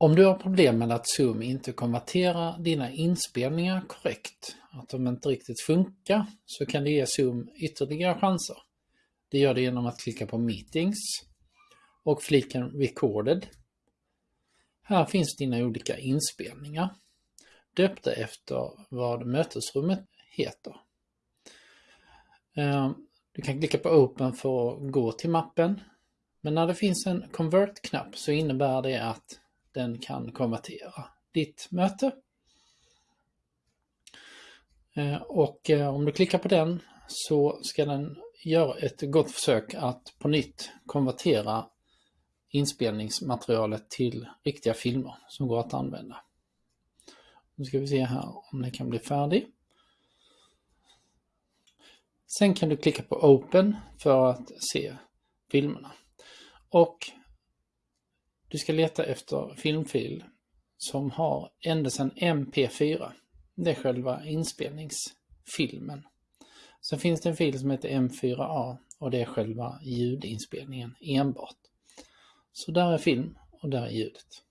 Om du har problem med att Zoom inte konverterar dina inspelningar korrekt, att de inte riktigt funkar, så kan du ge Zoom ytterligare chanser. Det gör du genom att klicka på Meetings och fliken Recorded. Här finns dina olika inspelningar, döpta efter vad mötesrummet heter. Eh, du kan klicka på Open för att gå till mappen. Men när det finns en Convert-knapp så innebär det att den kan konvertera ditt möte. Eh, och eh, om du klickar på den så ska den göra ett gott försök att på nytt konvertera inspelningsmaterialet till riktiga filmer som går att använda. Nu ska vi se här om den kan bli färdig. Sen kan du klicka på Open för att se filmerna. Och du ska leta efter filmfil som har ändelsen MP4. Det är själva inspelningsfilmen. Sen finns det en fil som heter M4A och det är själva ljudinspelningen enbart. Så där är film och där är ljudet.